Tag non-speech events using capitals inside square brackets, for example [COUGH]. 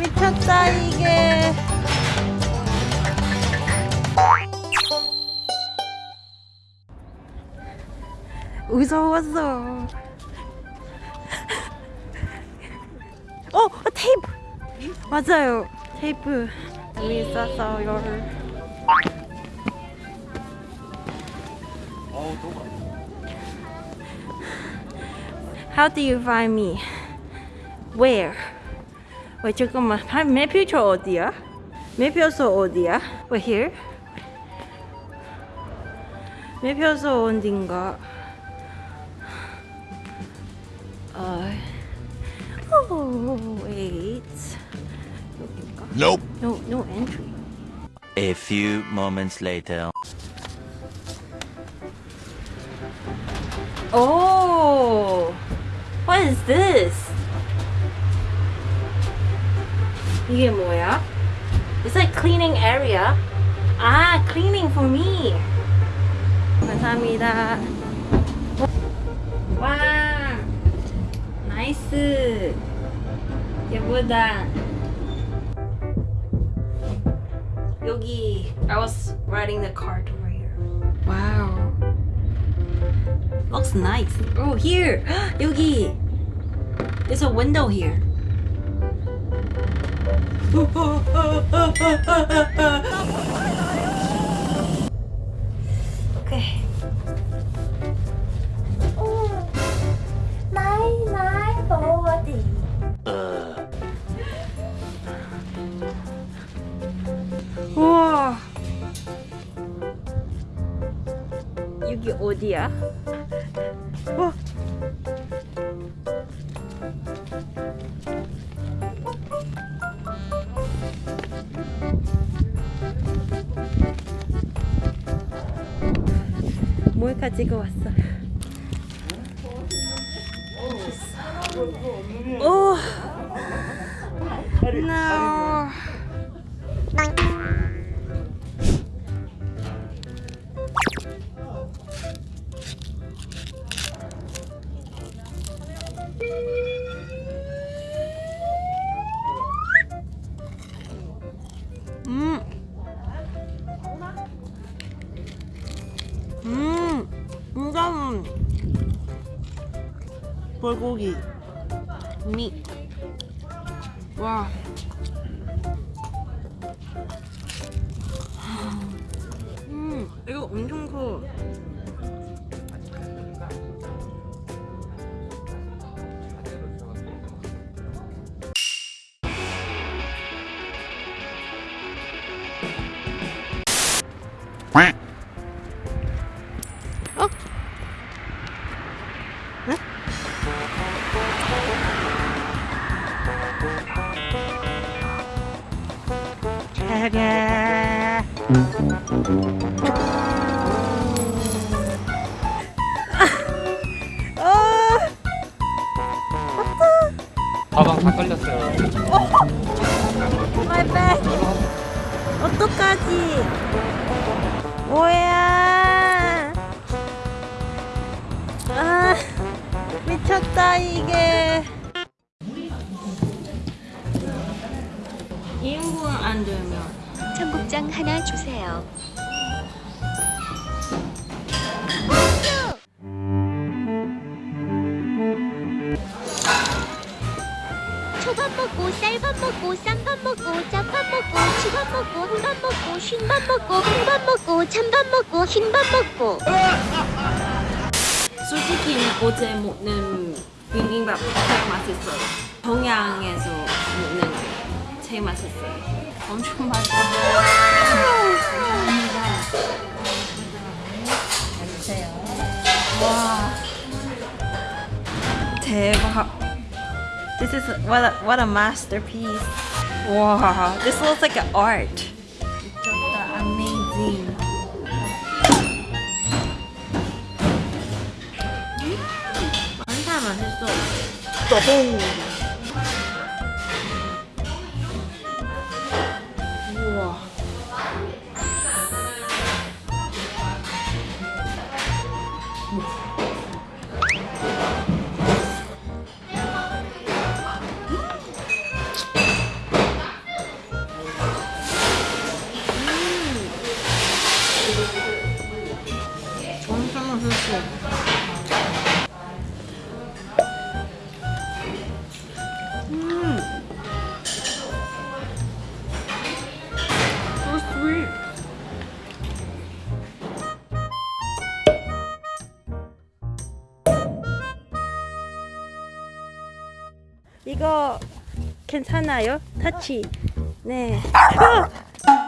미쳤다 이게. 무서웠어? 어 테이프. 맞아요. 테이프. 여기 있었어요 How do you find me? Where? 왜 잠깐만 아, 매표소 어디야? 매표소 어디야? 왜 here? 매표소 어딘가? 어... Oh, wait. 여긴가? Nope. No, no entry. A few moments later. Oh, what is this? 이게 뭐야? It's like cleaning area. 아, cleaning for me. 감사합니다. 와, 나이스. 예쁘다. 여기, I was riding the cart over here. Wow. Looks nice. Oh, here. [GASPS] 여기. There's a window here. okay. Uh, 우와. 여기 어디야? 몰카 찍어 왔어요. 오. No. 불고기. 미. 와. 음, 이거 엄청 커. quack. 차례. 아, 가방 다 걸렸어요. my bag. 어떡하지? 뭐야? 아, 미쳤다 이게. 인분 안 되면 청국장 하나 주세요. 초밥 먹고 쌀밥 먹고 쌈밥 먹고 짜밥 먹고 치밥 먹고 한밥 먹고 쉰밥 먹고 콩밥 먹고 찬밥 먹고 흰밥 먹고 솔직히 어제 먹는 비빔밥 제일 맛있어요. 동양에서 먹는 게 제일 맛있어요. 엄청 맛있어요. 감사합니다. 주세요. 와. 대박. This is what a, what a masterpiece. Wow, this looks like an art. 미쳤다, amazing. 한타 맛있어. 또봉. 이거 괜찮아요? 터치. 네. 어!